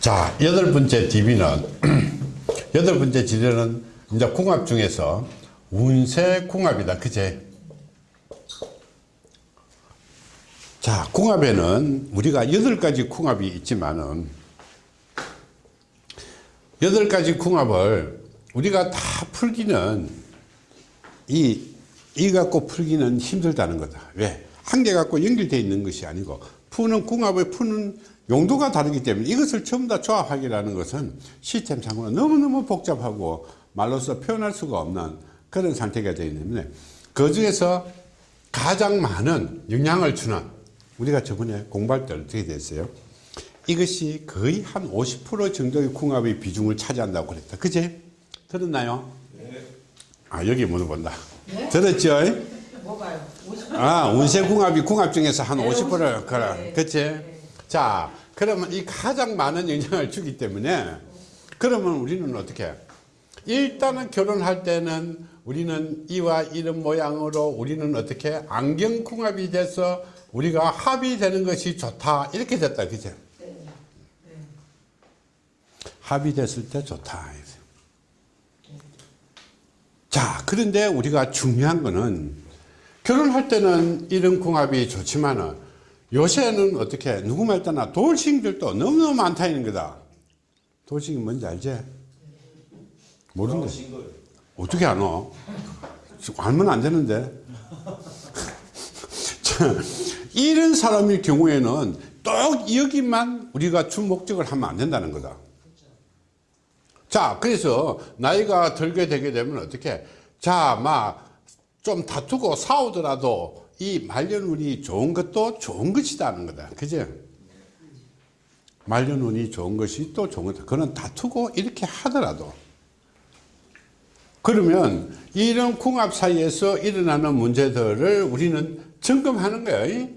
자, 여덟 번째 DB는, 여덟 번째 지뢰는 이제 궁합 중에서 운세 궁합이다. 그제? 자, 궁합에는 우리가 여덟 가지 궁합이 있지만은, 여덟 가지 궁합을 우리가 다 풀기는 이, 이 갖고 풀기는 힘들다는 거다. 왜? 한 개 갖고 연결되어 있는 것이 아니고 푸는 궁합을 푸는 용도가 다르기 때문에 이것을 전부 다 조합하기라는 것은 시스템 상으로 너무너무 복잡하고 말로서 표현할 수가 없는 그런 상태가 되기 때문에 그 중에서 가장 많은 영향을 주는 우리가 저번에 공부할 때 어떻게 됐어요? 이것이 거의 한 50% 정도의 궁합의 비중을 차지한다고 그랬다. 그제? 들었나요? 네. 아, 여기 물어본다. 네? 들었죠? 뭐가요? 50? 아, 운세 궁합이 궁합 중에서 한 50%를, 그래. 네. 그치? 자, 그러면 이 가장 많은 영향을 주기 때문에 그러면 우리는 어떻게? 해? 일단은 결혼할 때는 우리는 이와 이런 모양으로 우리는 어떻게 안경 궁합이 돼서 우리가 합이 되는 것이 좋다. 이렇게 됐다. 그죠? 네. 합이 됐을 때 좋다. 자, 그런데 우리가 중요한 거는 결혼할 때는 이런 궁합이 좋지만은 요새는 어떻게 누구 말 따나 돌싱들도 너무너무 많다 있는 거다. 돌싱이 뭔지 알지? 모르는데. 어떻게 아나? 알면 안 되는데. 자, 이런 사람일 경우에는 또 여기만 우리가 주 목적을 하면 안 된다는 거다. 자, 그래서 나이가 들게 되게 되면 어떻게? 자, 막 좀 다투고 싸우더라도 이 말년운이 좋은 것도 좋은 것이다는 거다. 그죠? 말년운이 좋은 것이 또 좋은 거다. 그는 다투고 이렇게 하더라도 그러면 이런 궁합 사이에서 일어나는 문제들을 우리는 점검하는 거예요.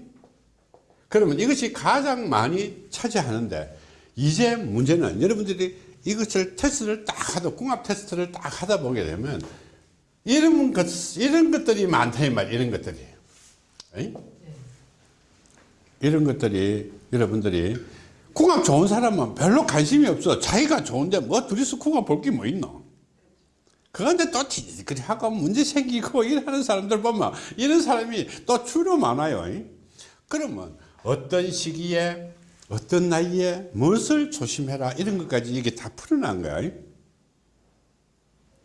그러면 이것이 가장 많이 차지하는데 이제 문제는 여러분들이 이것을 테스트를 딱 하다 궁합 테스트를 딱 하다 보게 되면 이런 것 이런 것들이 많다 이 말, 이런 것들이 에이? 이런 것들이 여러분들이 궁합 좋은 사람은 별로 관심이 없어. 자기가 좋은데 뭐 둘이서 궁합 볼 게 뭐 있노? 그런데 또 그리 하고 문제 생기고 이러는 사람들 보면 이런 사람이 또 주로 많아요. 그러면 어떤 시기에 어떤 나이에 무엇을 조심해라 이런 것까지 이게 다 풀어난 거야.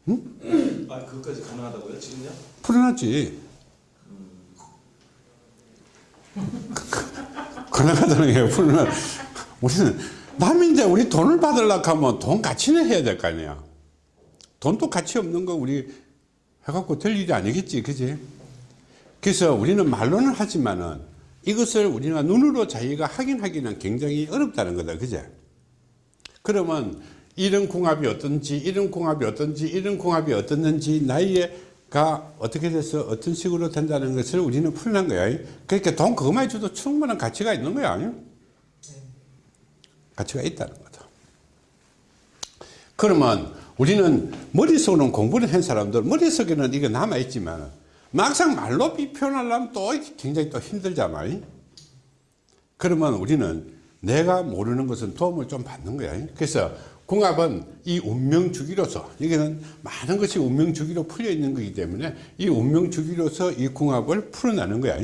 응? 아, 그것까지 가능하다고요? 지금요? 풀어놨지. 가능하다는 게 풀어놨. 우리는 남인데 우리 돈을 받으려고 하면 돈 가치는 해야 될 거 아니야. 돈도 가치 없는 거 우리 해갖고 될 일이 아니겠지. 그지? 그래서 우리는 말로는 하지만은 이것을 우리가 눈으로 자기가 확인하기는 굉장히 어렵다는 거다. 그제? 그러면 이런 궁합이 어떤지, 이런 궁합이 어떤지, 이런 궁합이 어떻는지, 나이가 어떻게 돼서 어떤 식으로 된다는 것을 우리는 풀는 거야. 그러니까 돈 그것만 줘도 충분한 가치가 있는 거야. 아니요? 가치가 있다는 거다. 그러면 우리는 머릿속으로는 공부를 한 사람들, 머릿속에는 이게 남아있지만, 막상 말로 표현하려면 또 굉장히 또 힘들잖아요. 그러면 우리는 내가 모르는 것은 도움을 좀 받는 거야. 그래서 궁합은 이 운명 주기로서 여기는 많은 것이 운명 주기로 풀려 있는 거기 때문에 이 운명 주기로서 이 궁합을 풀어내는 거야.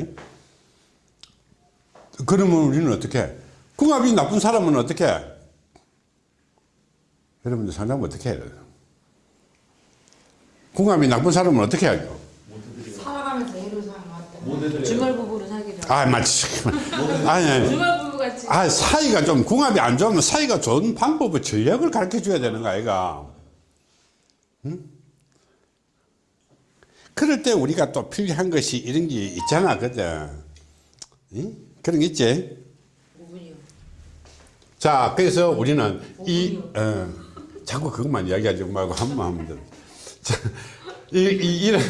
그러면 우리는 어떻게? 궁합이 나쁜 사람은 어떻게? 여러분들 상담 어떻게 해요? 궁합이 나쁜 사람은 어떻게 하죠? 살아가면서 이런 사람 왔다. 모델을 주말 부부로 살기로. 아, 맞지. 아니, 아니. 아, 사이가 좀 궁합이 안 좋으면 사이가 좋은 방법을 전략을 가르쳐 줘야 되는 거 아이가. 응? 그럴 때 우리가 또 필요한 것이 이런 게 있잖아, 그죠? 응? 그런 게 있지? 5분이요. 자, 그래서 우리는 이, 어, 자꾸 그것만 이야기하지 말고 한번 하면 돼. 자, 이, 이, 이런,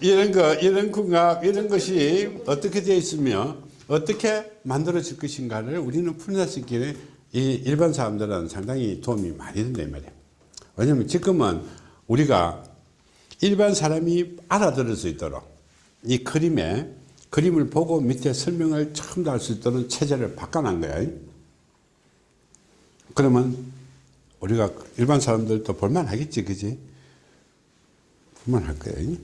이런 거, 이런 궁합, 이런 것이 어떻게 되어 있으며 어떻게 만들어질 것인가를 우리는 있기에 이 일반 사람들은 상당히 도움이 많이 된다, 이 말이야. 왜냐면 지금은 우리가 일반 사람이 알아들을 수 있도록 이 그림에 그림을 보고 밑에 설명을 처음 다할수 있도록 체제를 바꿔놓은 거야. 그러면 우리가 일반 사람들도 볼만하겠지, 그지? 볼만할 거예요.